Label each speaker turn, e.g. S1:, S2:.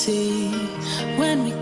S1: see when we